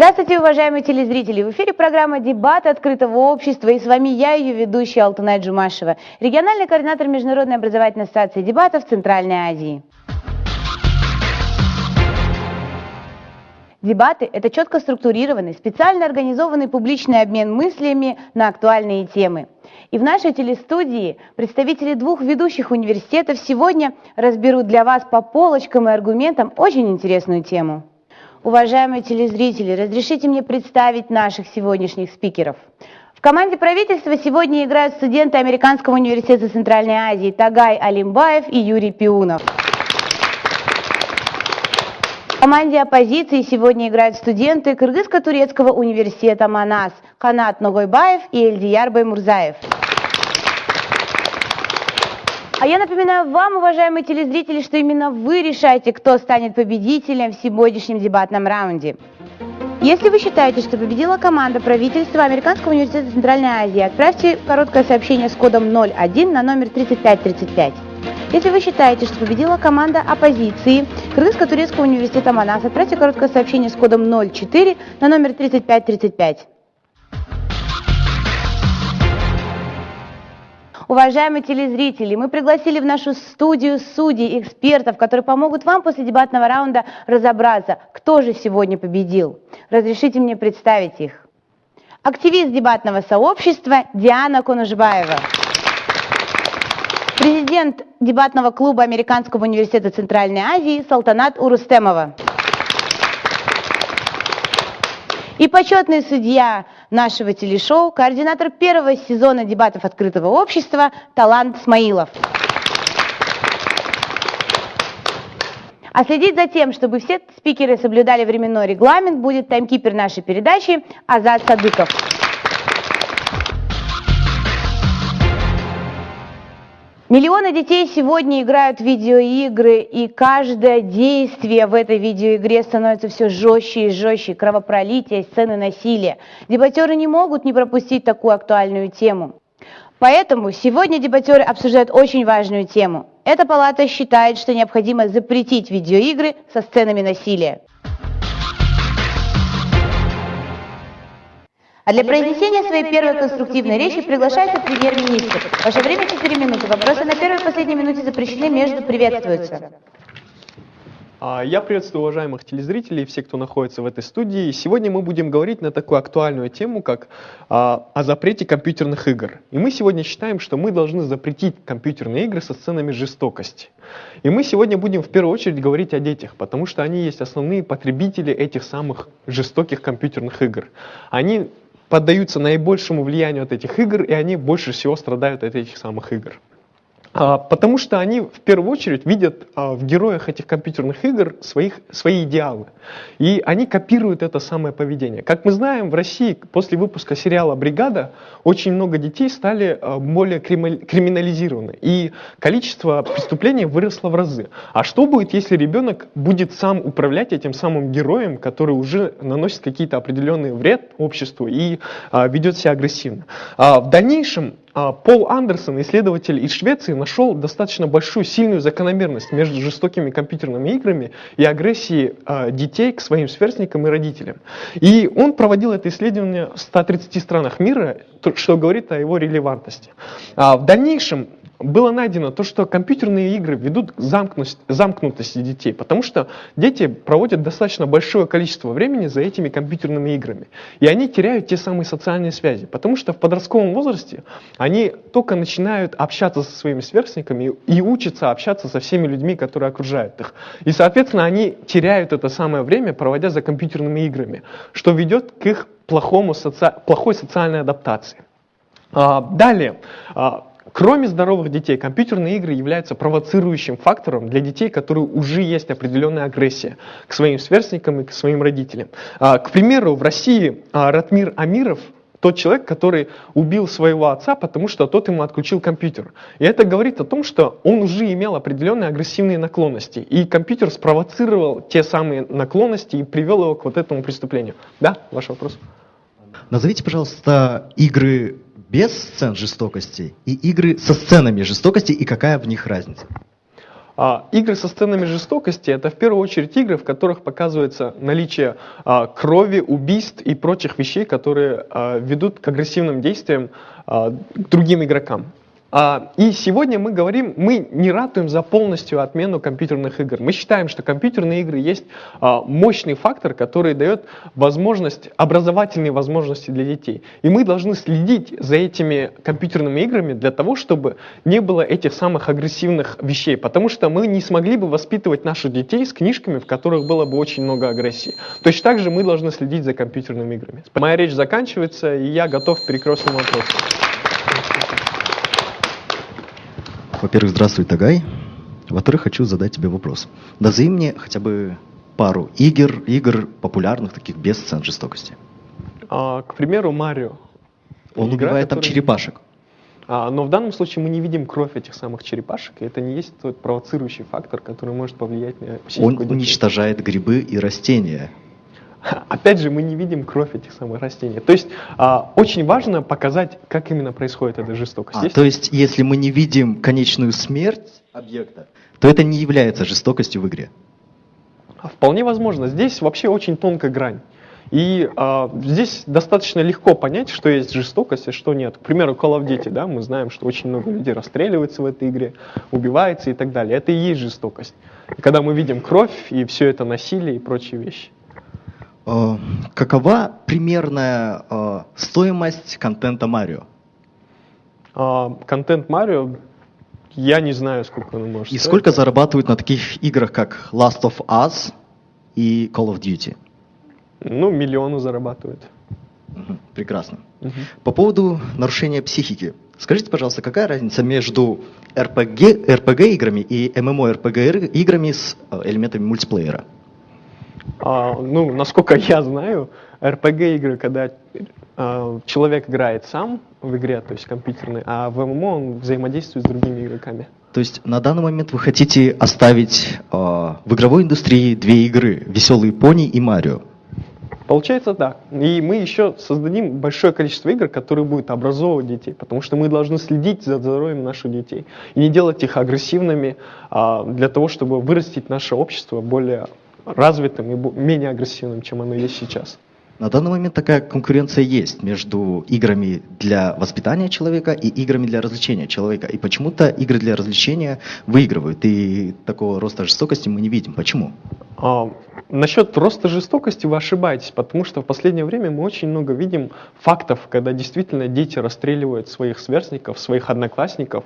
Здравствуйте, уважаемые телезрители! В эфире программа «Дебаты открытого общества» и с вами я, ее ведущая Алтунай Джумашева, региональный координатор Международной образовательной ассоциации дебатов Центральной Азии. Дебаты – это четко структурированный, специально организованный публичный обмен мыслями на актуальные темы. И в нашей телестудии представители двух ведущих университетов сегодня разберут для вас по полочкам и аргументам очень интересную тему. Уважаемые телезрители, разрешите мне представить наших сегодняшних спикеров. В команде правительства сегодня играют студенты Американского университета Центральной Азии Тагай Алимбаев и Юрий Пиунов. В команде оппозиции сегодня играют студенты Кыргызско-турецкого университета Манас Канат Ногойбаев и Эльдияр Баймурзаев. А я напоминаю вам, уважаемые телезрители, что именно вы решаете, кто станет победителем в сегодняшнем дебатном раунде. Если вы считаете, что победила команда правительства Американского университета Центральной Азии, отправьте короткое сообщение с кодом 01 на номер 3535. Если вы считаете, что победила команда оппозиции Кыргызско-турецкого университета Манас, отправьте короткое сообщение с кодом 04 на номер 3535. Уважаемые телезрители, мы пригласили в нашу студию судей, экспертов, которые помогут вам после дебатного раунда разобраться, кто же сегодня победил. Разрешите мне представить их. Активист дебатного сообщества Диана Конужбаева. Президент дебатного клуба Американского университета Центральной Азии Салтанат Урустемова. И почетный судья нашего телешоу, координатор первого сезона дебатов открытого общества Талант Смаилов. А следить за тем, чтобы все спикеры соблюдали временной регламент, будет таймкипер нашей передачи Азат Садыков. Миллионы детей сегодня играют в видеоигры, и каждое действие в этой видеоигре становится все жестче и жестче. Кровопролитие, сцены насилия. Дебатеры не могут не пропустить такую актуальную тему. Поэтому сегодня дебатеры обсуждают очень важную тему. Эта палата считает, что необходимо запретить видеоигры со сценами насилия. А для произнесения своей первой конструктивной речи приглашается премьер-министр. Ваше время 4 минуты. Вопросы на первой и последней минуте запрещены, между приветствуются. А, я приветствую уважаемых телезрителей и всех, кто находится в этой студии. Сегодня мы будем говорить на такую актуальную тему, как а, о запрете компьютерных игр. И мы сегодня считаем, что мы должны запретить компьютерные игры со сценами жестокости. И мы сегодня будем в первую очередь говорить о детях, потому что они есть основные потребители этих самых жестоких компьютерных игр. Они поддаются наибольшему влиянию от этих игр, и они больше всего страдают от этих самых игр. А, потому что они в первую очередь видят а, в героях этих компьютерных игр своих, свои идеалы. И они копируют это самое поведение. Как мы знаем, в России после выпуска сериала «Бригада» очень много детей стали а, более криминализированы. И количество преступлений выросло в разы. А что будет, если ребенок будет сам управлять этим самым героем, который уже наносит какие-то определенные вред обществу и ведет себя агрессивно? В дальнейшем Пол Андерсон, исследователь из Швеции, нашел достаточно большую сильную закономерность между жестокими компьютерными играми и агрессией а, детей к своим сверстникам и родителям. И он проводил это исследование в 130 странах мира, что говорит о его релевантности. А, в дальнейшем было найдено то, что компьютерные игры ведут к замкнутости, детей, потому что дети проводят достаточно большое количество времени за этими компьютерными играми. И они теряют те самые социальные связи, потому что в подростковом возрасте они только начинают общаться со своими сверстниками и учатся общаться со всеми людьми, которые окружают их. И, соответственно, они теряют это самое время, проводя за компьютерными играми, что ведет к их плохому соци... плохой социальной адаптации. А, далее, а, Кроме здоровых детей, компьютерные игры являются провоцирующим фактором для детей, которые уже есть определенная агрессия к своим сверстникам и к своим родителям. А, к примеру, в России а, Ратмир Амиров тот человек, который убил своего отца, потому что тот ему отключил компьютер. И это говорит о том, что он уже имел определенные агрессивные наклонности. И компьютер спровоцировал те самые наклонности и привел его к вот этому преступлению. Да, ваш вопрос? Назовите, пожалуйста, игры без сцен жестокости и игры со сценами жестокости и какая в них разница? А, игры со сценами жестокости это в первую очередь игры, в которых показывается наличие а, крови, убийств и прочих вещей, которые а, ведут к агрессивным действиям а, к другим игрокам. А, И сегодня мы говорим, мы не ратуем за полностью отмену компьютерных игр. Мы считаем, что компьютерные игры есть а, мощный фактор, который дает возможность, образовательные возможности для детей. И мы должны следить за этими компьютерными играми для того, чтобы не было этих самых агрессивных вещей. Потому что мы не смогли бы воспитывать наших детей с книжками, в которых было бы очень много агрессии. Точно так же мы должны следить за компьютерными играми. Моя речь заканчивается, и я готов к перекрестному вопросу. Во-первых, здравствуй, Тагай. Во-вторых, хочу задать тебе вопрос. Назови мне хотя бы пару игр, игр популярных, таких без сцен жестокости. А, к примеру, Марио. Он Игра, убивает там которая- черепашек. А, но в данном случае мы не видим кровь этих самых черепашек, и это не есть тот провоцирующий фактор, который может повлиять на Он уничтожает грибы и растения. Опять же, мы не видим кровь этих самых растений. То есть а, очень важно показать, как именно происходит эта жестокость. А, Здесь- то есть, если мы не видим конечную смерть объекта, то это не является жестокостью в игре. А Вполне возможно. Здесь вообще очень тонкая грань. И а, здесь достаточно легко понять, что есть жестокость и что нет. К примеру, Call of Duty, да, мы знаем, что очень много людей расстреливается в этой игре, убивается и так далее. Это и есть жестокость. И когда мы видим кровь и все это насилие и прочие вещи. Э, Какова примерная э, стоимость контента Марио? А, контент Марио, я не знаю, сколько он может И стоить. сколько зарабатывают на таких играх, как Last of Us и Call of Duty? Ну, миллионы зарабатывают. Прекрасно. Мгм. По поводу нарушения психики. Скажите, пожалуйста, какая разница между RPG, RPG играми и MMORPG играми с э, элементами мультиплеера? А, ну, насколько я знаю, RPG игры, когда а, человек играет сам в игре, то есть компьютерный, а в ММО он взаимодействует с другими игроками. То есть на данный момент вы хотите оставить э, в игровой индустрии две игры «Веселые пони» и «Марио». Получается так. И мы еще создадим большое количество игр, которые будут образовывать детей, потому что мы должны следить за здоровьем наших детей и не делать их агрессивными а, для того, чтобы вырастить наше общество более развитым и менее агрессивным, чем оно есть сейчас. На данный момент такая конкуренция есть между играми для воспитания человека и играми для развлечения человека. И почему-то игры для развлечения выигрывают. И такого роста жестокости мы не видим. Почему? А, насчет роста жестокости вы ошибаетесь, потому что в последнее время мы очень много видим фактов, когда действительно дети расстреливают своих сверстников, своих одноклассников.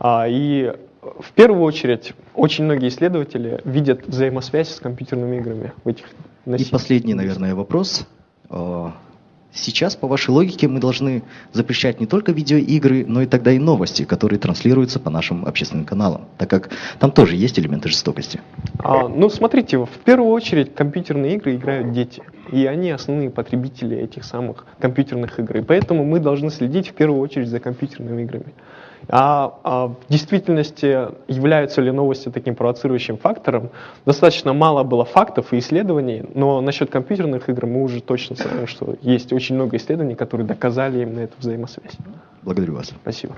А, и в первую очередь очень многие исследователи видят взаимосвязь с компьютерными играми в этих И носителях. последний, наверное, вопрос. Э, Сейчас, по вашей логике, мы должны запрещать не только видеоигры, но и тогда и новости, которые транслируются по нашим общественным каналам, так как там тоже есть элементы жестокости. А, ну, смотрите, в первую очередь компьютерные игры играют дети, и они основные потребители этих самых компьютерных игр. И поэтому мы должны следить в первую очередь за компьютерными играми. А, а в действительности являются ли новости таким провоцирующим фактором? Достаточно мало было фактов и исследований, но насчет компьютерных игр мы уже точно знаем, что есть очень много исследований, которые доказали именно эту взаимосвязь. Благодарю вас. Спасибо.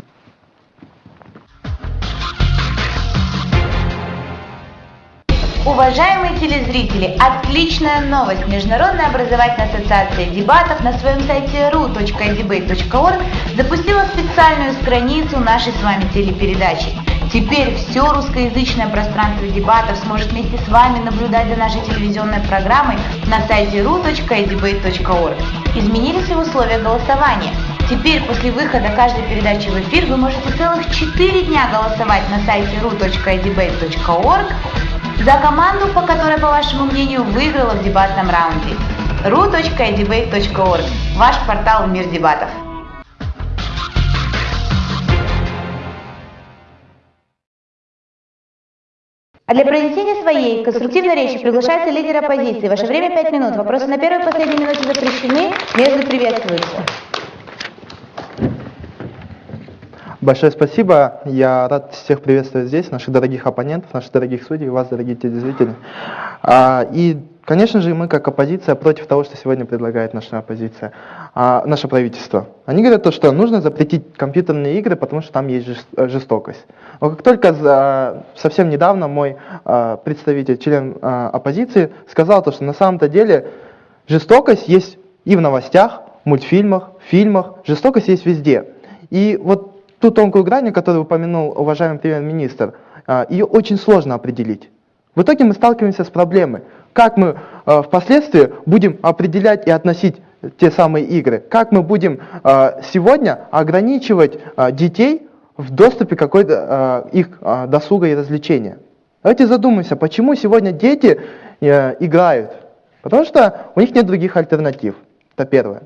Уважаемые телезрители, отличная новость! Международная образовательная ассоциация дебатов на своем сайте ru.debate.org запустила специальную страницу нашей с вами телепередачи. Теперь все русскоязычное пространство дебатов сможет вместе с вами наблюдать за нашей телевизионной программой на сайте ru.debate.org. Изменились и условия голосования. Теперь после выхода каждой передачи в эфир вы можете целых 4 дня голосовать на сайте ru.debate.org за команду, по которой, по вашему мнению, выиграла в дебатном раунде. ru.debate.org – ваш портал в мир дебатов. А для произнесения своей конструктивной речи приглашается лидер оппозиции. Ваше время 5 минут. Вопросы на первой и последней минуте запрещены. Между приветствуются. Большое спасибо. Я рад всех приветствовать здесь, наших дорогих оппонентов, наших дорогих судей, вас, дорогие телезрители. А, И Конечно же, мы как оппозиция против того, что сегодня предлагает наша оппозиция, а, наше правительство. Они говорят то, что нужно запретить компьютерные игры, потому что там есть жест- жестокость. Но как только за, совсем недавно мой а, представитель, член оппозиции, сказал то, что на самом-то деле жестокость есть и в новостях, мультфильмах, фильмах, жестокость есть везде. И вот ту тонкую грань, которую упомянул уважаемый премьер-министр, а, ее очень сложно определить. В итоге мы сталкиваемся с проблемой. Как мы э, впоследствии будем определять и относить те самые игры? Как мы будем э, сегодня ограничивать детей в доступе какой-то их досуга и развлечения? Давайте задумаемся, почему сегодня дети э, играют? Потому что у них нет других альтернатив. Это первое.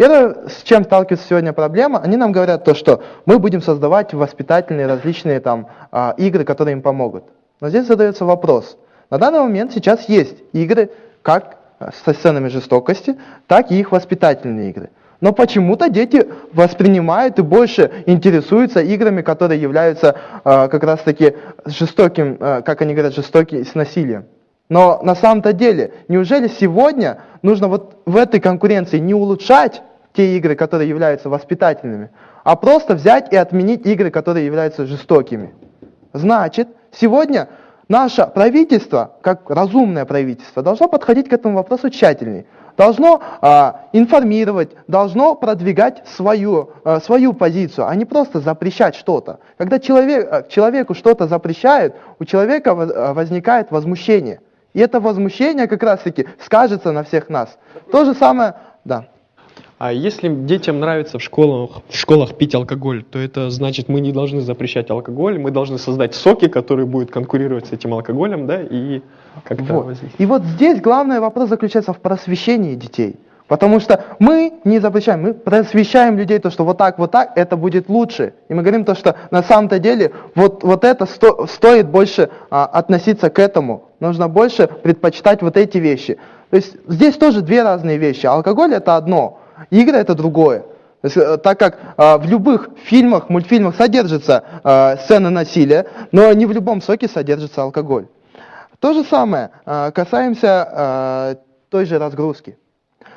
Первое, с чем сталкивается сегодня проблема, они нам говорят то, что мы будем создавать воспитательные различные там а, игры, которые им помогут. Но здесь задается вопрос. На данный момент сейчас есть игры как со сценами жестокости, так и их воспитательные игры. Но почему-то дети воспринимают и больше интересуются играми, которые являются э, как раз таки жестоким, э, как они говорят, жестоким с насилием. Но на самом-то деле, неужели сегодня нужно вот в этой конкуренции не улучшать те игры, которые являются воспитательными, а просто взять и отменить игры, которые являются жестокими? Значит, сегодня наше правительство, как разумное правительство, должно подходить к этому вопросу тщательнее. Должно а, информировать, должно продвигать свою, а, свою позицию, а не просто запрещать что-то. Когда человек, а, человеку что-то запрещают, у человека а, возникает возмущение. И это возмущение как раз-таки скажется на всех нас. То же самое, да. А если детям нравится в школах, в школах пить алкоголь, то это значит, мы не должны запрещать алкоголь, мы должны создать соки, которые будут конкурировать с этим алкоголем, да, и как-то Вот. И вот здесь главный вопрос заключается в просвещении детей. Потому что мы не запрещаем, мы просвещаем людей, то, что вот так, вот так, это будет лучше. И мы говорим то, что на самом-то деле вот, вот это сто- стоит больше а, относиться к этому. Нужно больше предпочитать вот эти вещи. То есть здесь тоже две разные вещи. Алкоголь это одно, игры это другое. Э, так как а, в любых фильмах, мультфильмах содержится а, сцена насилия, но не в любом соке содержится алкоголь. То же самое а, касаемся а, той же разгрузки.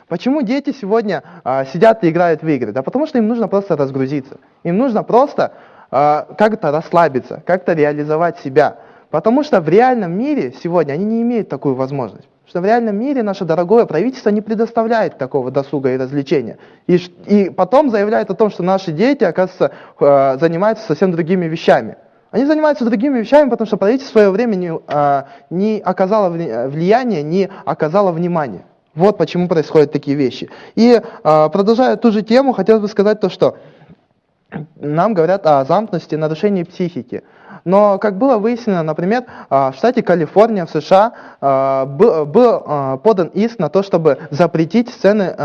Почему дети сегодня а, сидят и играют в игры? Да потому что им нужно просто разгрузиться. Им нужно просто а, как-то расслабиться, как-то реализовать себя. Потому что в реальном мире сегодня они не имеют такую возможность. Что в реальном мире наше дорогое правительство не предоставляет такого досуга и развлечения. И, и потом заявляет о том, что наши дети, оказывается, э, занимаются совсем другими вещами. Они занимаются другими вещами, потому что правительство в свое время не, а, не оказало вли- влияния, не оказало внимания. Вот почему происходят такие вещи. И а, продолжая ту же тему, хотелось бы сказать то, что нам говорят о замкнутости, нарушении психики. Но, как было выяснено, например, а, в штате Калифорния, в США, а, был, а, подан иск на то, чтобы запретить сцены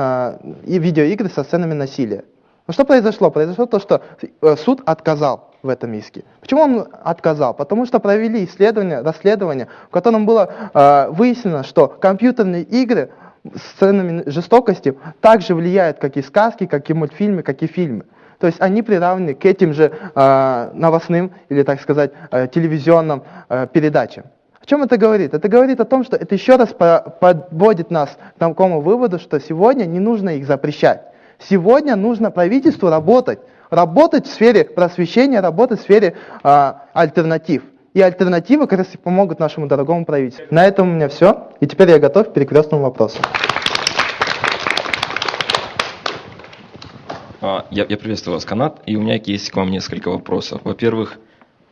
и видеоигры со сценами насилия. Но что произошло? Произошло то, что э, суд отказал в этом иске. Почему он отказал? Потому что провели исследование, расследование, в котором было выяснено, что компьютерные игры с сценами жестокости также влияют, как и сказки, как и мультфильмы, как и фильмы. То есть они приравнены к этим же э, новостным или, так сказать, э, телевизионным э, передачам. О чем это говорит? Это говорит о том, что это еще раз по- подводит нас к такому выводу, что сегодня не нужно их запрещать. Сегодня нужно правительству работать. Работать в сфере просвещения, работать в сфере а, альтернатив. И альтернативы как раз и помогут нашему дорогому правительству. На этом у меня все. И теперь я готов к перекрестному вопросу. Я, я приветствую вас, Канат, и у меня есть к вам несколько вопросов. Во-первых,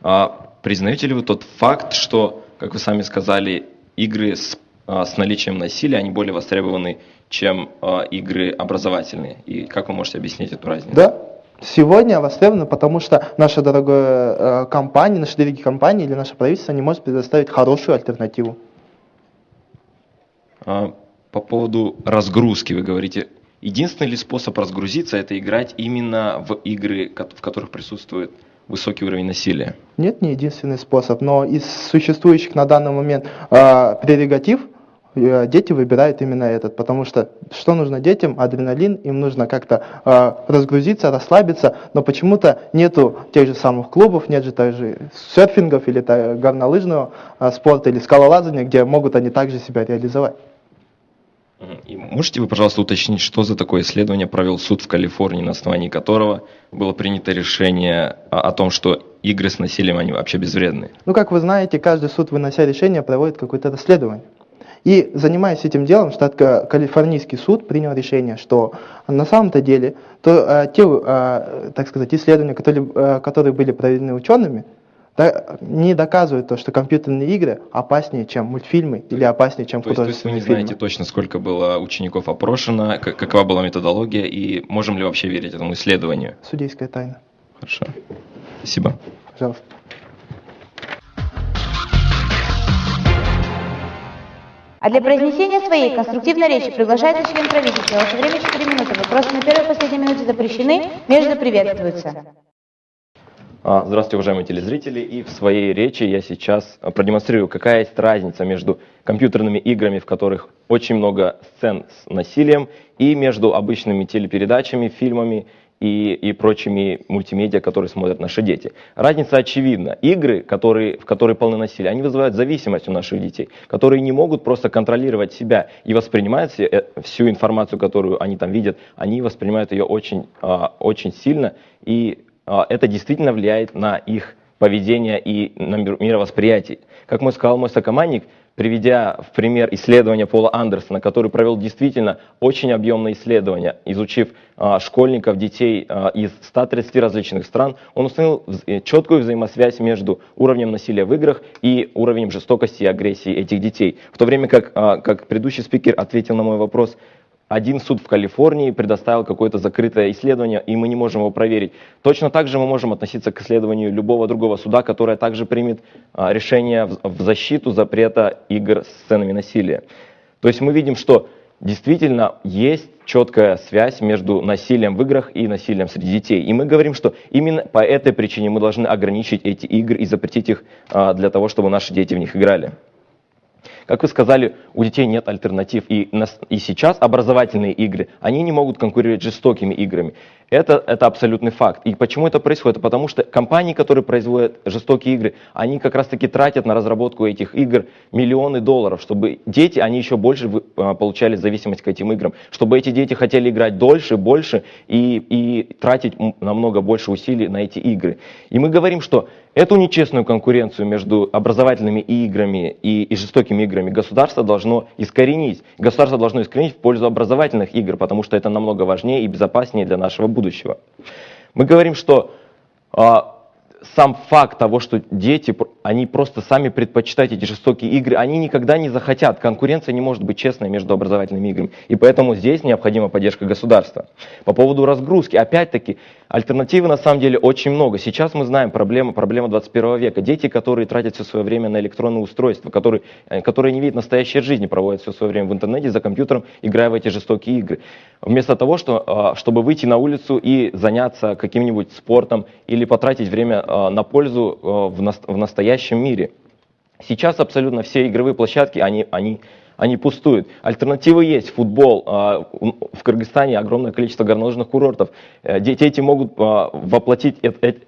а, признаете ли вы тот факт, что, как вы сами сказали, игры с, а, с наличием насилия, они более востребованы, чем а, игры образовательные? И как вы можете объяснить эту разницу? Да, сегодня востребовано, потому что наша дорогая э, компания, наши дорогие компании или наше правительство не может предоставить хорошую альтернативу. А, По поводу разгрузки вы говорите, единственный ли способ разгрузиться это играть именно в игры, в которых присутствует высокий уровень насилия? Нет, не единственный способ, но из существующих на данный момент э, прерогатив э, дети выбирают именно этот, потому что что нужно детям? Адреналин, им нужно как-то э, разгрузиться, расслабиться, но почему-то нету тех же самых клубов, нет же также серфингов или горнолыжного э, спорта или скалолазания, где могут они также себя реализовать. И можете вы, пожалуйста, уточнить, что за такое исследование провел суд в Калифорнии, на основании которого было принято решение о, о том, что игры с насилием, они вообще безвредны? Ну, как вы знаете, каждый суд, вынося решение, проводит какое-то расследование. И занимаясь этим делом, штат Ка- Калифорнийский суд принял решение, что на самом-то деле то, э, те, э, так сказать, исследования, которые, э, которые были проведены учеными, не доказывают то, что компьютерные игры опаснее, чем мультфильмы или опаснее, чем То есть, то есть вы художественные не фильмы. знаете точно, сколько было учеников опрошено, как- какова была методология, и можем ли вообще верить этому исследованию? Судейская тайна. Хорошо. Спасибо. Пожалуйста. А для произнесения своей конструктивной речи приглашается член правительства. Ваше время 4 минуты. Вопросы на первой и последней минуте запрещены, между приветствуются. А, Здравствуйте, уважаемые телезрители. И в своей речи я сейчас а, продемонстрирую, какая есть разница между компьютерными играми, в которых очень много сцен с насилием, и между обычными телепередачами, фильмами и, и прочими мультимедиа, которые смотрят наши дети. Разница очевидна. Игры, которые, в которые полны насилия, они вызывают зависимость у наших детей, которые не могут просто контролировать себя и воспринимают э, всю информацию, которую они там видят, они воспринимают ее очень, а, очень сильно, и это действительно влияет на их поведение и на мир- мировосприятие. Как мой сказал мой сокомандник, приведя в пример исследования Пола Андерсона, который провел действительно очень объемное исследование, изучив а, школьников, детей а, из 130 различных стран, он установил э, четкую взаимосвязь между уровнем насилия в играх и уровнем жестокости и агрессии этих детей. В то время как, а, как предыдущий спикер ответил на мой вопрос, один суд в Калифорнии предоставил какое-то закрытое исследование, и мы не можем его проверить. Точно так же мы можем относиться к исследованию любого другого суда, которое также примет а, решение в, защиту запрета игр с сценами насилия. То есть мы видим, что действительно есть четкая связь между насилием в играх и насилием среди детей. И мы говорим, что именно по этой причине мы должны ограничить эти игры и запретить их а, для того, чтобы наши дети в них играли. Как вы сказали, у детей нет альтернатив. И, и сейчас образовательные игры, они не могут конкурировать с жестокими играми. Это, это абсолютный факт. И почему это происходит? Потому что компании, которые производят жестокие игры, они как раз таки тратят на разработку этих игр миллионы долларов, чтобы дети, они еще больше а, получали зависимость к этим играм, чтобы эти дети хотели играть дольше, больше и, и тратить намного больше усилий на эти игры. И мы говорим, что эту нечестную конкуренцию между образовательными играми и, и жестокими играми государство должно искоренить. Государство должно искоренить в пользу образовательных игр, потому что это намного важнее и безопаснее для нашего будущего. Мы говорим, что а, сам факт того, что дети, они просто сами предпочитают эти жестокие игры, они никогда не захотят. Конкуренция не может быть честной между образовательными играми. И поэтому здесь необходима поддержка государства. По поводу разгрузки, опять-таки, альтернативы на самом деле очень много. Сейчас мы знаем проблему, проблема 21 века. Дети, которые тратят все свое время на электронные устройства, которые, э, которые не видят настоящей жизни, проводят все свое время в интернете, за компьютером, играя в эти жестокие игры. Вместо того, что, а, чтобы выйти на улицу и заняться каким-нибудь спортом или потратить время а, на пользу а, в, нас- в настоящем мире. Сейчас абсолютно все игровые площадки, они, они, они пустуют. Альтернативы есть. Футбол. у- В Кыргызстане огромное количество горнолыжных курортов. Э, Дети эти могут воплотить,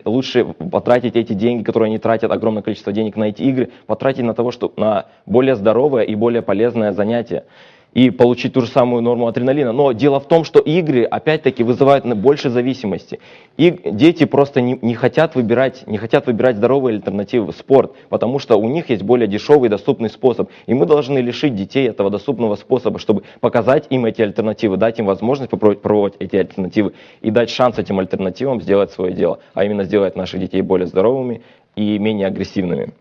лучше потратить эти деньги, которые они тратят, огромное количество денег на эти игры, потратить на того, что на более здоровое и более полезное занятие и получить ту же самую норму адреналина. Но дело в том, что игры, опять-таки, вызывают больше зависимости. И дети просто не, не хотят выбирать, не хотят выбирать здоровые альтернативы спорт, потому что у них есть более дешевый и доступный способ. И мы должны лишить детей этого доступного способа, чтобы показать им эти альтернативы, дать им возможность попробовать пробовать эти альтернативы и дать шанс этим альтернативам сделать свое дело, а именно сделать наших детей более здоровыми и менее агрессивными.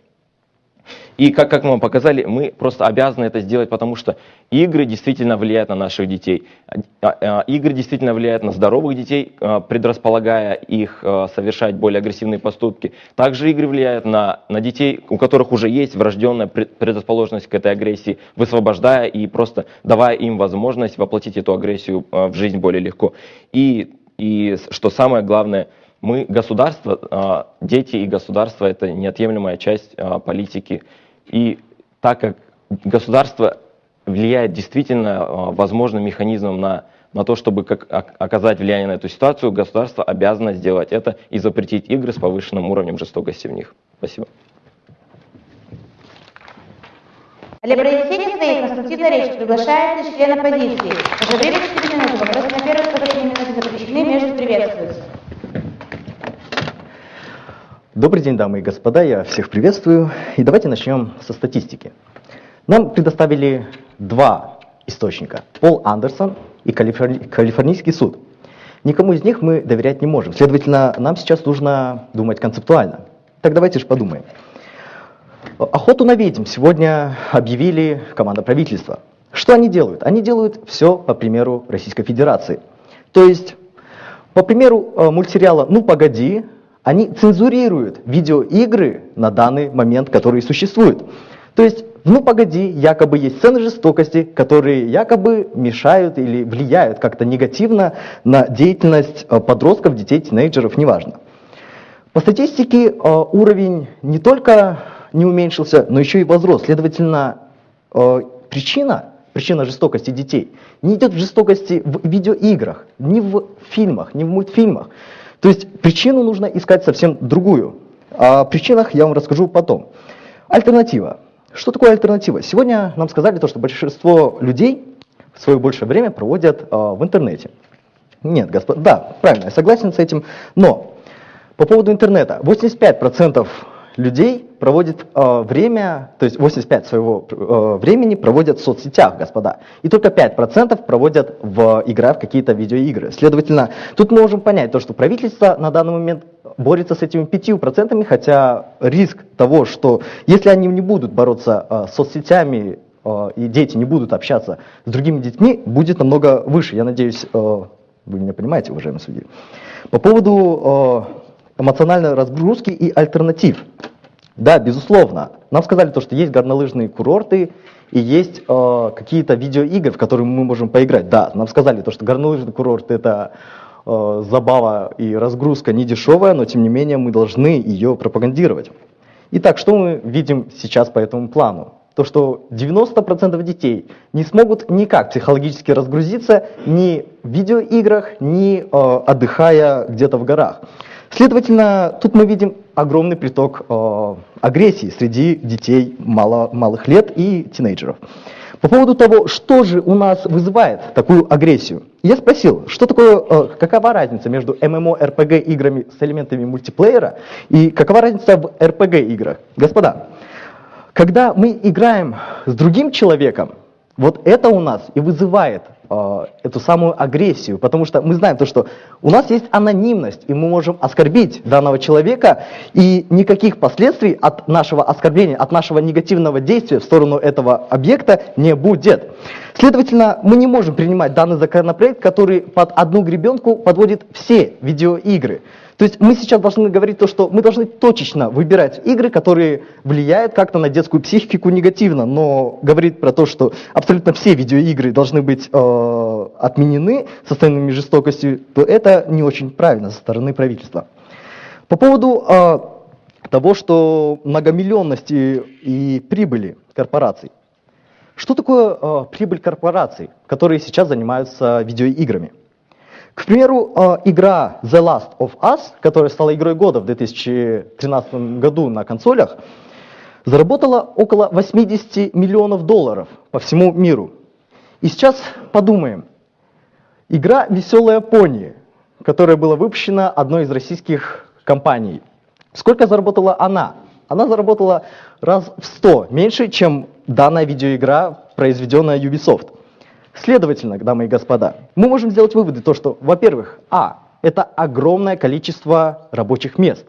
И как, как мы вам показали, мы просто обязаны это сделать, потому что игры действительно влияют на наших детей. А, а, Игры действительно влияют на здоровых детей, а, предрасполагая их а, совершать более агрессивные поступки. Также игры влияют на, на детей, у которых уже есть врожденная пред- предрасположенность к этой агрессии, высвобождая и просто давая им возможность воплотить эту агрессию а, в жизнь более легко. И, и что самое главное, мы государство, а, дети и государство это неотъемлемая часть а, политики. И так как государство влияет действительно а, возможным механизмом на, на то, чтобы как, оказать влияние на эту ситуацию, государство обязано сделать это и запретить игры с повышенным уровнем жестокости в них. Спасибо. Для произнесения своей конструктивной речи приглашается член оппозиции. Ваше время 4 минуты. Вопросы на первых половине минуты запрещены, между приветствуются. Добрый день, дамы и господа, я всех приветствую. И давайте начнем со статистики. Нам предоставили два источника. Пол Андерсон и Калифорни... Калифорнийский суд. Никому из них мы доверять не можем. Следовательно, нам сейчас нужно думать концептуально. Так давайте же подумаем. Охоту на ведьм сегодня объявили команда правительства. Что они делают? Они делают все по примеру Российской Федерации. То есть, по примеру э, мультсериала «Ну погоди», они цензурируют видеоигры на данный момент, которые существуют. То есть, ну погоди, якобы есть сцены жестокости, которые якобы мешают или влияют как-то негативно на деятельность э, подростков, детей, тинейджеров, неважно. По статистике э, уровень не только не уменьшился, но еще и возрос. Следовательно, э, причина, причина жестокости детей не идет в жестокости в видеоиграх, не в фильмах, не в мультфильмах. То есть причину нужно искать совсем другую. О причинах я вам расскажу потом. Альтернатива. Что такое альтернатива? Сегодня нам сказали то, что большинство людей свое большее время проводят э, в интернете. Нет, господа, да, правильно, я согласен с этим, но по поводу интернета. 85% людей проводит э, время, то есть 85 своего э, времени проводят в соцсетях, господа. И только 5% проводят в игра в какие-то видеоигры. Следовательно, тут мы можем понять то, что правительство на данный момент борется с этими 5%, хотя риск того, что если они не будут бороться э, с соцсетями, э, и дети не будут общаться с другими детьми, будет намного выше. Я надеюсь, э, вы меня понимаете, уважаемые судьи. По поводу эмоциональной разгрузки и альтернатив. Да, безусловно. Нам сказали то, что есть горнолыжные курорты и есть э, какие-то видеоигры, в которые мы можем поиграть. Да, нам сказали то, что горнолыжный курорт это э, забава и разгрузка не дешевая, но тем не менее мы должны ее пропагандировать. Итак, что мы видим сейчас по этому плану? То, что 90% детей не смогут никак психологически разгрузиться ни в видеоиграх, ни э, отдыхая где-то в горах. Следовательно, тут мы видим огромный приток э, агрессии среди детей мало, малых лет и тинейджеров. По поводу того, что же у нас вызывает такую агрессию, я спросил, что такое, э, какова разница между MMORPG играми с элементами мультиплеера и какова разница в RPG играх. Господа, когда мы играем с другим человеком, вот это у нас и вызывает э, эту самую агрессию, потому что мы знаем то, что у нас есть анонимность, и мы можем оскорбить данного человека, и никаких последствий от нашего оскорбления, от нашего негативного действия в сторону этого объекта не будет. Следовательно, мы не можем принимать данный законопроект, который под одну гребенку подводит все видеоигры. То есть мы сейчас должны говорить то, что мы должны точечно выбирать игры, которые влияют как-то на детскую психику негативно, но говорить про то, что абсолютно все видеоигры должны быть э, отменены состояниями жестокости, то это не очень правильно со стороны правительства. По поводу э, того, что многомиллионности и прибыли корпораций. Что такое э, прибыль корпораций, которые сейчас занимаются видеоиграми? К примеру, э, игра The Last of Us, которая стала игрой года в 2013 году на консолях, заработала около 80 миллионов долларов по всему миру. И сейчас подумаем. Игра «Веселая пони», которая была выпущена одной из российских компаний. Сколько заработала она? Она заработала раз в 100 меньше, чем данная видеоигра, произведенная Ubisoft. Следовательно, дамы и господа, мы можем сделать выводы, то что, во-первых, а, это огромное количество рабочих мест.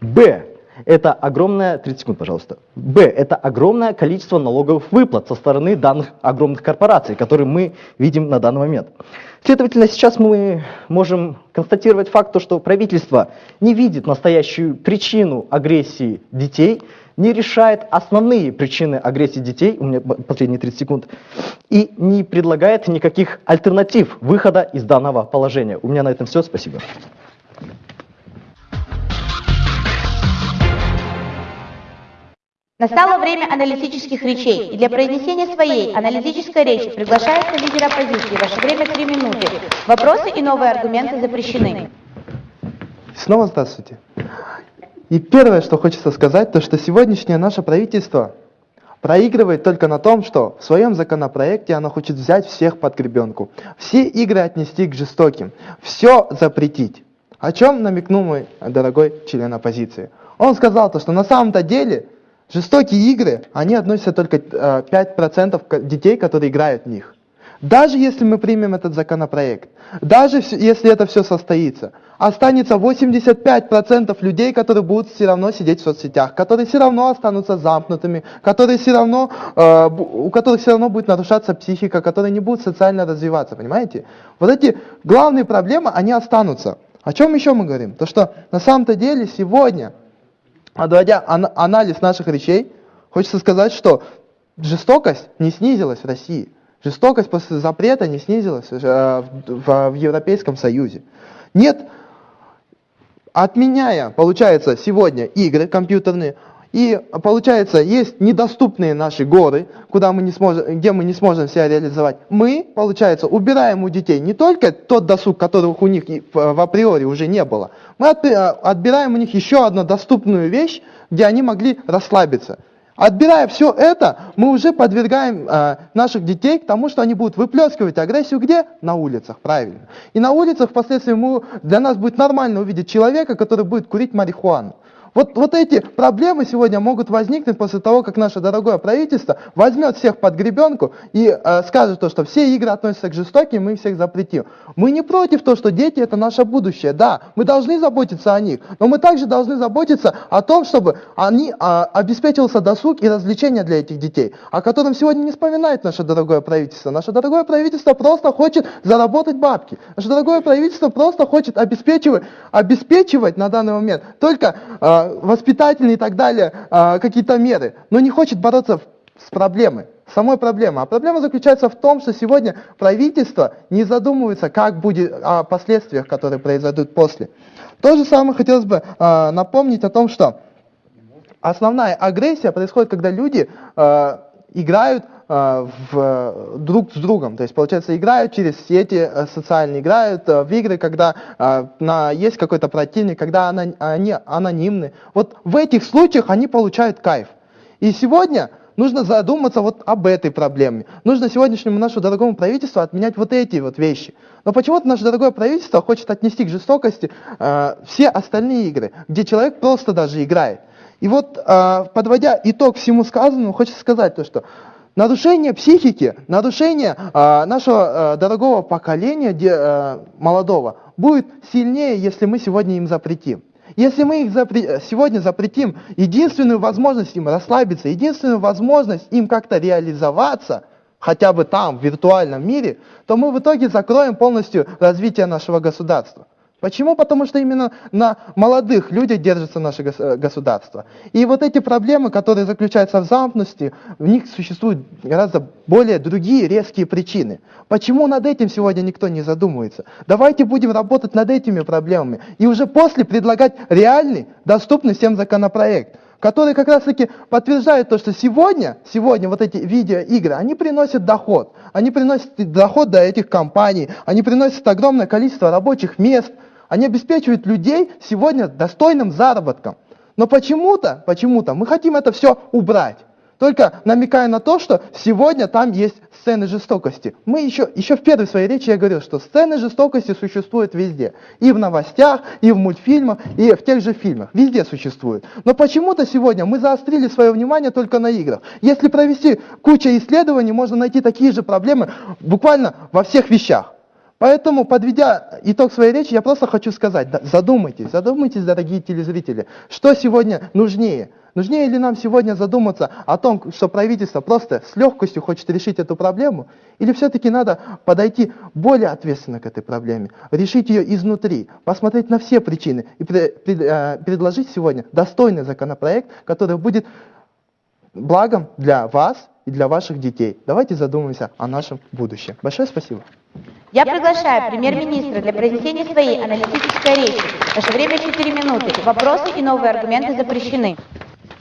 Б, это огромное, 30 секунд, пожалуйста. Б, это огромное количество налоговых выплат со стороны данных огромных корпораций, которые мы видим на данный момент. Следовательно, сейчас мы можем констатировать факт, что правительство не видит настоящую причину агрессии детей, не решает основные причины агрессии детей, у меня последние 30 секунд, и не предлагает никаких альтернатив выхода из данного положения. У меня на этом все, спасибо. Настало время аналитических речей, и для произнесения своей аналитической речи приглашается лидер оппозиции. Ваше время три минуты. Вопросы и новые аргументы запрещены. Снова здравствуйте. И первое, что хочется сказать, то что сегодняшнее наше правительство проигрывает только на том, что в своем законопроекте оно хочет взять всех под гребенку, все игры отнести к жестоким, все запретить. О чем намекнул мой дорогой член оппозиции? Он сказал то, что на самом-то деле Жестокие игры, они относятся только э, 5% детей, которые играют в них. Даже если мы примем этот законопроект, даже если это все состоится, останется 85% людей, которые будут все равно сидеть в соцсетях, которые все равно останутся замкнутыми, которые все равно, э, у которых все равно будет нарушаться психика, которые не будут социально развиваться, понимаете? Вот эти главные проблемы, они останутся. О чем еще мы говорим? То, что на самом-то деле сегодня Подводя ан анализ наших речей, хочется сказать, что жестокость не снизилась в России. Жестокость после запрета не снизилась э, в Европейском Союзе. Нет, отменяя, получается, сегодня игры компьютерные, и получается, есть недоступные наши горы, куда мы не сможем, где мы не сможем себя реализовать. Мы, получается, убираем у детей не только тот досуг, которых у них в априори уже не было, мы отбираем у них еще одну доступную вещь, где они могли расслабиться. Отбирая все это, мы уже подвергаем э, наших детей к тому, что они будут выплескивать агрессию где? На улицах, правильно. И на улицах впоследствии мы, для нас будет нормально увидеть человека, который будет курить марихуану. Вот, вот эти проблемы сегодня могут возникнуть после того, как наше дорогое правительство возьмет всех под гребенку и э, скажет то, что все игры относятся к жестоким, мы их всех запретим. Мы не против того, что дети это наше будущее, да, мы должны заботиться о них, но мы также должны заботиться о том, чтобы они э, обеспечивался досуг и развлечения для этих детей, о котором сегодня не вспоминает наше дорогое правительство. Наше дорогое правительство просто хочет заработать бабки. Наше дорогое правительство просто хочет обеспечивать, обеспечивать на данный момент только э, воспитательные и так далее а, какие-то меры, но не хочет бороться с проблемой, самой проблемой. А проблема заключается в том, что сегодня правительство не задумывается, как будет о последствиях, которые произойдут после. То же самое хотелось бы э, напомнить о том, что основная агрессия происходит, когда люди э, играют э, в, друг с другом. То есть, получается, играют через сети э, социальные, играют э, в игры, когда на, есть какой-то противник, когда они анонимны. Вот в этих случаях они получают кайф. И сегодня нужно задуматься вот об этой проблеме. Нужно сегодняшнему нашему дорогому правительству отменять вот эти вот вещи. Но почему-то наше дорогое правительство хочет отнести к жестокости э, все остальные игры, где человек просто даже играет. И вот, а, подводя итог всему сказанному, хочется сказать то, что нарушение психики, нарушение а, нашего а, дорогого поколения молодого будет сильнее, если мы сегодня им запретим. Если мы их запре сегодня запретим единственную возможность им расслабиться, единственную возможность им как-то реализоваться, хотя бы там, в виртуальном мире, то мы в итоге закроем полностью развитие нашего государства. Почему? Потому что именно на молодых людях держится наше э, государство. И вот эти проблемы, которые заключаются в замкнутости, в них существуют гораздо более другие резкие причины. Почему над этим сегодня никто не задумывается? Давайте будем работать над этими проблемами и уже после предлагать реальный, доступный всем законопроект который как раз таки подтверждает то, что сегодня, сегодня вот эти видеоигры, они приносят доход. Они приносят доход до этих компаний, они приносят огромное количество рабочих мест, они обеспечивают людей сегодня достойным заработком. Но почему-то, почему-то мы хотим это все убрать. Только намекая на то, что сегодня там есть сцены жестокости. Мы еще, еще в первой своей речи я говорил, что сцены жестокости существуют везде. И в новостях, и в мультфильмах, и в тех же фильмах. Везде существуют. Но почему-то сегодня мы заострили свое внимание только на играх. Если провести кучу исследований, можно найти такие же проблемы буквально во всех вещах. Поэтому, подведя итог своей речи, я просто хочу сказать, задумайтесь, задумайтесь, дорогие телезрители, что сегодня нужнее? Нужнее ли нам сегодня задуматься о том, что правительство просто с легкостью хочет решить эту проблему? Или все-таки надо подойти более ответственно к этой проблеме, решить ее изнутри, посмотреть на все причины и э, предложить сегодня достойный законопроект, который будет благом для вас и для ваших детей. Давайте задумаемся о нашем будущем. Большое спасибо. Я приглашаю премьер-министра для произнесения своей аналитической речи. Ваше время 4 минуты. Вопросы и новые аргументы запрещены.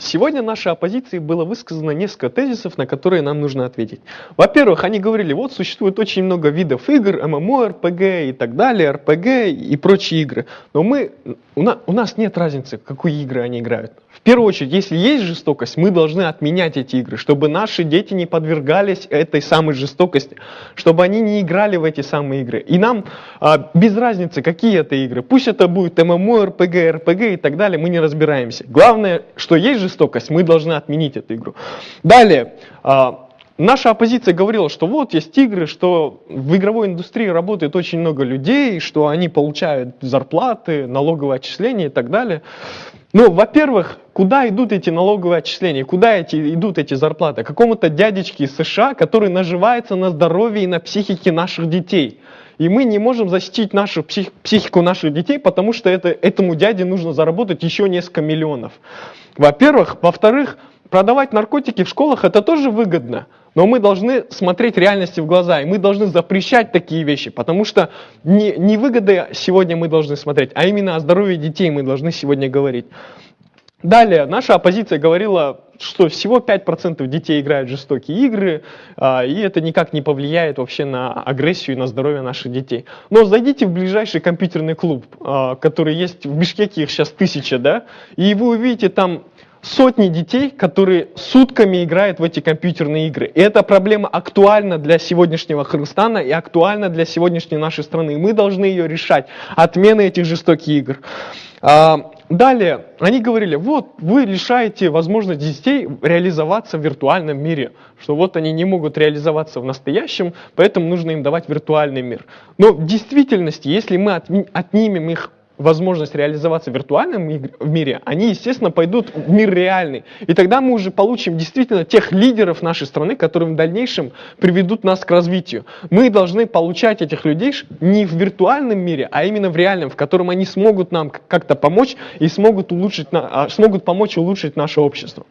Сегодня нашей оппозиции было высказано несколько тезисов, на которые нам нужно ответить. Во-первых, они говорили, вот существует очень много видов игр, ММО, РПГ и так далее, РПГ и прочие игры. Но мы, у, на, у нас нет разницы, в какие игры они играют. В первую очередь, если есть жестокость, мы должны отменять эти игры, чтобы наши дети не подвергались этой самой жестокости, чтобы они не играли в эти самые игры. И нам а, без разницы, какие это игры. Пусть это будет ММО, РПГ, РПГ и так далее, мы не разбираемся. Главное, что есть жестокость, мы должны отменить эту игру. Далее, а, Наша оппозиция говорила, что вот есть игры, что в игровой индустрии работает очень много людей, что они получают зарплаты, налоговые отчисления и так далее. Ну, во-первых, куда идут эти налоговые отчисления, куда эти, идут эти зарплаты? Какому-то дядечке из США, который наживается на здоровье и на психике наших детей. И мы не можем защитить нашу псих, психику наших детей, потому что это, этому дяде нужно заработать еще несколько миллионов. Во-первых. Во-вторых, продавать наркотики в школах это тоже выгодно. Но мы должны смотреть реальности в глаза, и мы должны запрещать такие вещи, потому что не, не выгоды сегодня мы должны смотреть, а именно о здоровье детей мы должны сегодня говорить. Далее, наша оппозиция говорила, что всего 5% детей играют в жестокие игры, а, и это никак не повлияет вообще на агрессию и на здоровье наших детей. Но зайдите в ближайший компьютерный клуб, а, который есть в Бишкеке, их сейчас тысяча, да, и вы увидите там сотни детей, которые сутками играют в эти компьютерные игры. И эта проблема актуальна для сегодняшнего Кыргызстана и актуальна для сегодняшней нашей страны. Мы должны ее решать. Отмена этих жестоких игр. А, далее, они говорили, вот вы лишаете возможность детей реализоваться в виртуальном мире, что вот они не могут реализоваться в настоящем, поэтому нужно им давать виртуальный мир. Но в действительности, если мы отнимем их возможность реализоваться в виртуальном мире, они, естественно, пойдут в мир реальный. И тогда мы уже получим действительно тех лидеров нашей страны, которые в дальнейшем приведут нас к развитию. Мы должны получать этих людей не в виртуальном мире, а именно в реальном, в котором они смогут нам как-то помочь и смогут, улучшить, а, смогут помочь улучшить наше общество.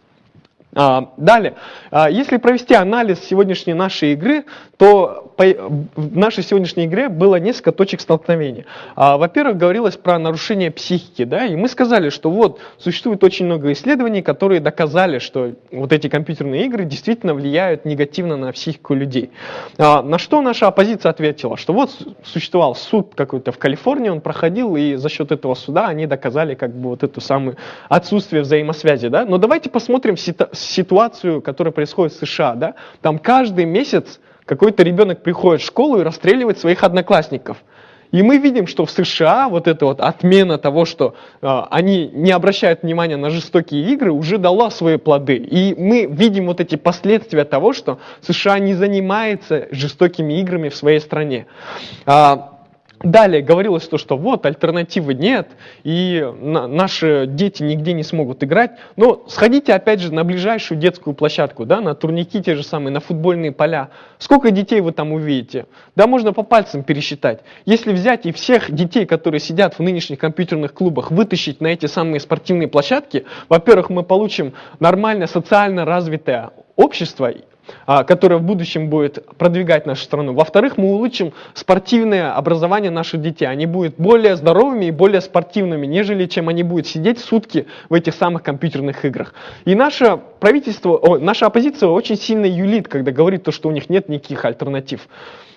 А, далее, а, если провести анализ сегодняшней нашей игры, то в нашей сегодняшней игре было несколько точек столкновения. А, во-первых, говорилось про нарушение психики, да, и мы сказали, что вот существует очень много исследований, которые доказали, что вот эти компьютерные игры действительно влияют негативно на психику людей. На что наша оппозиция ответила, что вот существовал суд какой-то в Калифорнии, он проходил, и за счет этого суда они доказали как бы вот эту самую отсутствие взаимосвязи, да. Но давайте посмотрим ситуацию, которая происходит в США, да, там каждый месяц какой-то ребенок приходит в школу и расстреливает своих одноклассников. И мы видим, что в США вот эта вот отмена того, что э, они не обращают внимания на жестокие игры, уже дала свои плоды. И мы видим вот эти последствия того, что США не занимается жестокими играми в своей стране. А, Далее говорилось то, что вот альтернативы нет, и на, наши дети нигде не смогут играть. Но сходите опять же на ближайшую детскую площадку, да, на турники те же самые, на футбольные поля. Сколько детей вы там увидите? Да, можно по пальцам пересчитать. Если взять и всех детей, которые сидят в нынешних компьютерных клубах, вытащить на эти самые спортивные площадки, во-первых, мы получим нормальное социально развитое общество, а, которое в будущем будет продвигать нашу страну. Во-вторых, мы улучшим спортивное образование наших детей. Они будут более здоровыми и более спортивными, нежели чем они будут сидеть сутки в этих самых компьютерных играх. И наше правительство, о, наша оппозиция очень сильно юлит, когда говорит то, что у них нет никаких альтернатив.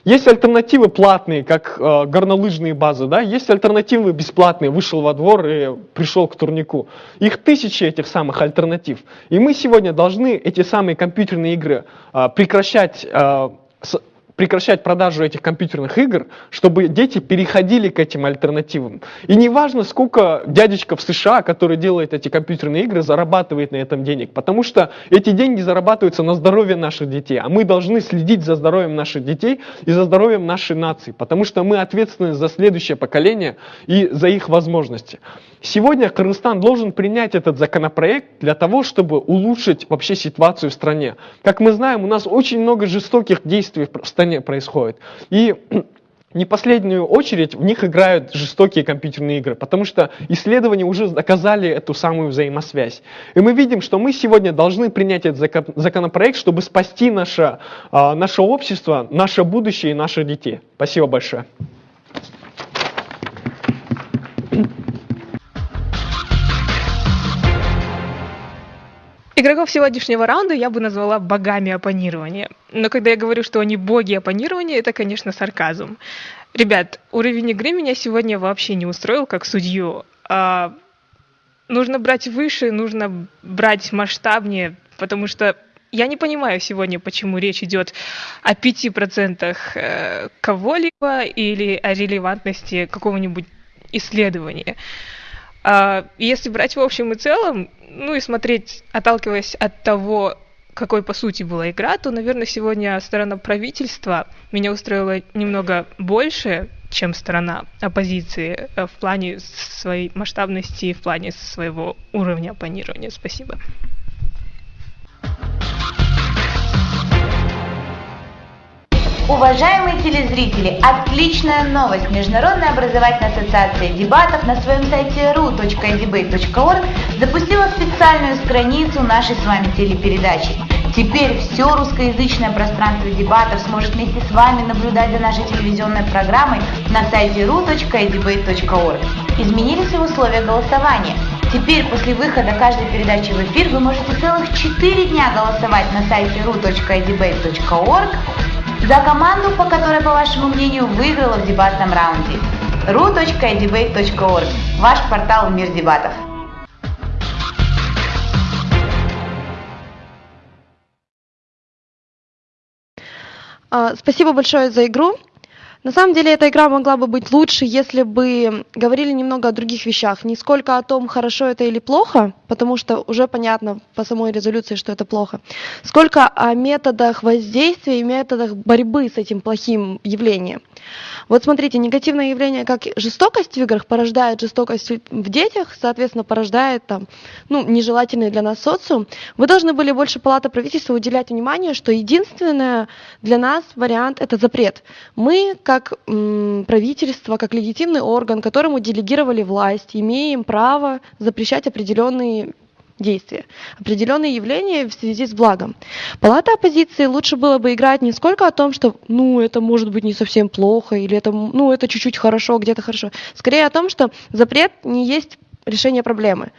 Есть альтернативы платные, как э, горнолыжные базы, да, есть альтернативы бесплатные, вышел во двор и пришел к турнику. Их тысячи этих самых альтернатив. И мы сегодня должны эти самые компьютерные игры э, прекращать э, прекращать продажу этих компьютерных игр, чтобы дети переходили к этим альтернативам. И неважно, сколько дядечка в США, который делает эти компьютерные игры, зарабатывает на этом денег, потому что эти деньги зарабатываются на здоровье наших детей, а мы должны следить за здоровьем наших детей и за здоровьем нашей нации, потому что мы ответственны за следующее поколение и за их возможности. Сегодня Кыргызстан должен принять этот законопроект для того, чтобы улучшить вообще ситуацию в стране. Как мы знаем, у нас очень много жестоких действий в стране происходит. И не последнюю очередь в них играют жестокие компьютерные игры, потому что исследования уже доказали эту самую взаимосвязь. И мы видим, что мы сегодня должны принять этот законопроект, чтобы спасти наше, а, наше общество, наше будущее и наших детей. Спасибо большое. Игроков сегодняшнего раунда я бы назвала богами оппонирования. Но когда я говорю, что они боги оппонирования, это, конечно, сарказм. Ребят, уровень игры меня сегодня вообще не устроил как судью. А, нужно брать выше, нужно брать масштабнее, потому что я не понимаю сегодня, почему речь идет о 5% э, кого-либо или о релевантности какого-нибудь исследования. А, если брать в общем и целом, ну и смотреть, отталкиваясь от того, какой по сути была игра, то, наверное, сегодня сторона правительства меня устроила немного больше, чем сторона оппозиции э, в плане своей масштабности и в плане своего уровня оппонирования. Спасибо. Уважаемые телезрители, отличная новость! Международная образовательная ассоциация дебатов на своем сайте ru.debate.org запустила специальную страницу нашей с вами телепередачи. Теперь все русскоязычное пространство дебатов сможет вместе с вами наблюдать за нашей телевизионной программой на сайте ru.debate.org. Изменились и условия голосования. Теперь после выхода каждой передачи в эфир вы можете целых 4 дня голосовать на сайте ru.debate.org за команду, по которой, по вашему мнению, выиграла в дебатном раунде. ru.debate.org – ваш портал «Мир дебатов». А, Спасибо большое за игру. На самом деле эта игра могла бы быть лучше, если бы говорили немного о других вещах. Не сколько о том, хорошо это или плохо, потому что уже понятно по самой резолюции, что это плохо, сколько о методах воздействия и методах борьбы с этим плохим явлением. Вот смотрите, негативное явление, как жестокость в играх, порождает жестокость в детях, соответственно, порождает там, ну, нежелательный для нас социум. Вы должны были больше палата правительства уделять внимание, что единственное для нас вариант – это запрет. Мы, как м, правительство, как легитимный орган, которому делегировали власть, имеем право запрещать определенные действия, определенные явления в связи с благом. Палата оппозиции лучше было бы играть не сколько о том, что, ну, это может быть не совсем плохо, или это, ну, это чуть-чуть хорошо, где-то хорошо. Скорее о том, что запрет не есть решение проблемы.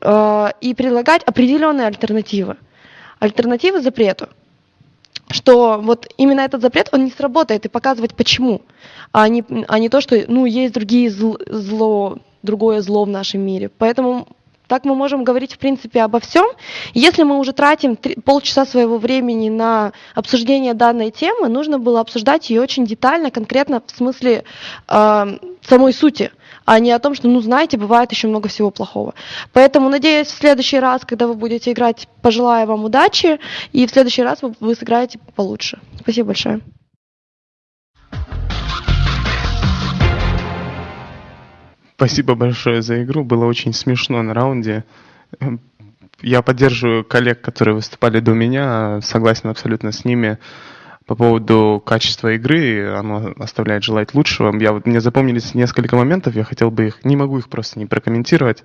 Э, И предлагать определенные альтернативы. Альтернативы запрету что вот именно этот запрет, он не сработает, и показывать почему, а не, а не то, что, ну, есть другие зл- зло, другое зло в нашем мире. Поэтому так мы можем говорить, в принципе, обо всем. Если мы уже тратим полчаса своего времени на обсуждение данной темы, нужно было обсуждать ее очень детально, конкретно в смысле э, самой сути, а не о том, что, ну, знаете, бывает еще много всего плохого. Поэтому, надеюсь, в следующий раз, когда вы будете играть, пожелаю вам удачи, и в следующий раз вы, вы сыграете получше. Спасибо большое. Спасибо большое за игру. Было очень смешно на раунде. Я поддерживаю коллег, которые выступали до меня, согласен абсолютно с ними по поводу качества игры. Оно оставляет желать лучшего. Я вот, мне запомнились несколько моментов, я хотел бы их, не могу их просто не прокомментировать.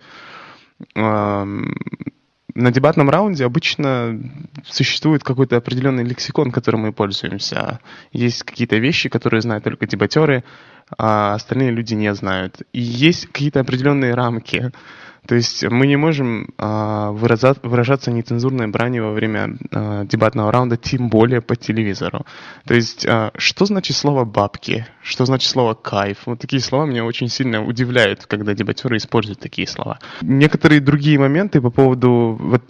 На дебатном раунде обычно существует какой-то определенный лексикон, которым мы пользуемся. Есть какие-то вещи, которые знают только дебатеры, а остальные люди не знают. И есть какие-то определенные рамки. То есть мы не можем а, выраза- выражаться нецензурной бранью во время а, дебатного раунда, тем более по телевизору. То есть а, что значит слово «бабки», что значит слово «кайф». Вот такие слова меня очень сильно удивляют, когда дебатеры используют такие слова. Некоторые другие моменты по поводу... Вот,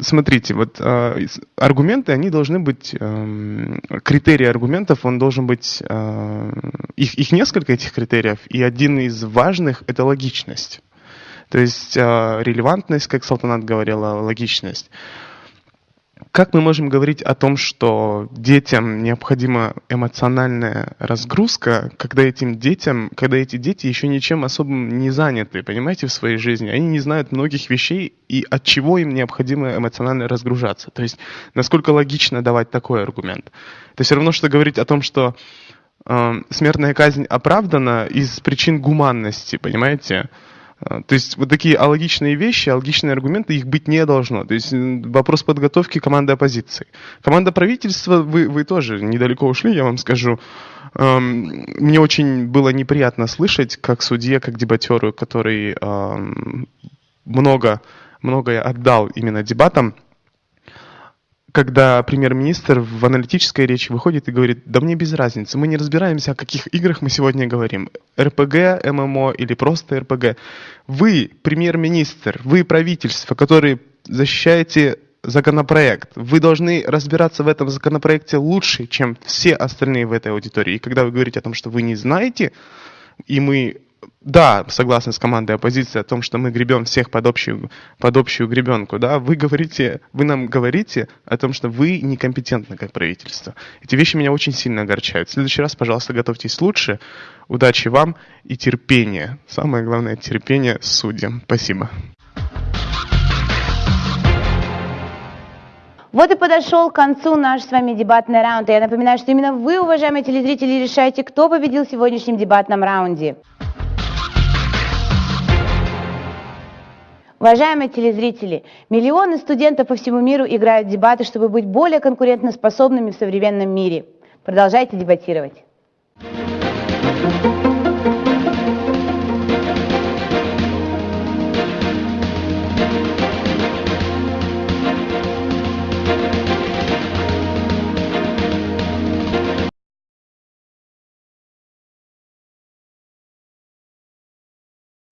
смотрите, вот а, аргументы, они должны быть, эм, критерий аргументов, он должен быть, э, их, их несколько этих критериев, и один из важных – это логичность. То есть э, релевантность, как Салтанат говорила, логичность. Как мы можем говорить о том, что детям необходима эмоциональная разгрузка, когда этим детям, когда эти дети еще ничем особым не заняты, понимаете, в своей жизни, они не знают многих вещей и от чего им необходимо эмоционально разгружаться. То есть насколько логично давать такой аргумент. Это все равно, что говорить о том, что э, смертная казнь оправдана из причин гуманности, понимаете? Э, То есть вот такие алогичные вещи, алогичные аргументы, их быть не должно. То есть вопрос подготовки команды оппозиции. Команда правительства, вы, вы тоже недалеко ушли, я вам скажу. Эм, Мне очень было неприятно слышать, как судье, как дебатеру, который эм, много, многое отдал именно дебатам, когда премьер-министр в аналитической речи выходит и говорит, да мне без разницы, мы не разбираемся, о каких играх мы сегодня говорим, РПГ, ММО или просто РПГ. Вы, премьер-министр, вы правительство, которые защищаете законопроект. Вы должны разбираться в этом законопроекте лучше, чем все остальные в этой аудитории. И когда вы говорите о том, что вы не знаете, и мы да, согласны с командой оппозиции о том, что мы гребем всех под общую, под общую гребенку, да, вы говорите, вы нам говорите о том, что вы некомпетентны как правительство. Эти вещи меня очень сильно огорчают. В следующий раз, пожалуйста, готовьтесь лучше. Удачи вам и терпения. Самое главное, терпение судьям. Спасибо. Вот и подошел к концу наш с вами дебатный раунд. Я напоминаю, что именно вы, уважаемые телезрители, решаете, кто победил в сегодняшнем дебатном раунде. Уважаемые телезрители, миллионы студентов по всему миру играют в дебаты, чтобы быть более конкурентоспособными в современном мире. Продолжайте дебатировать.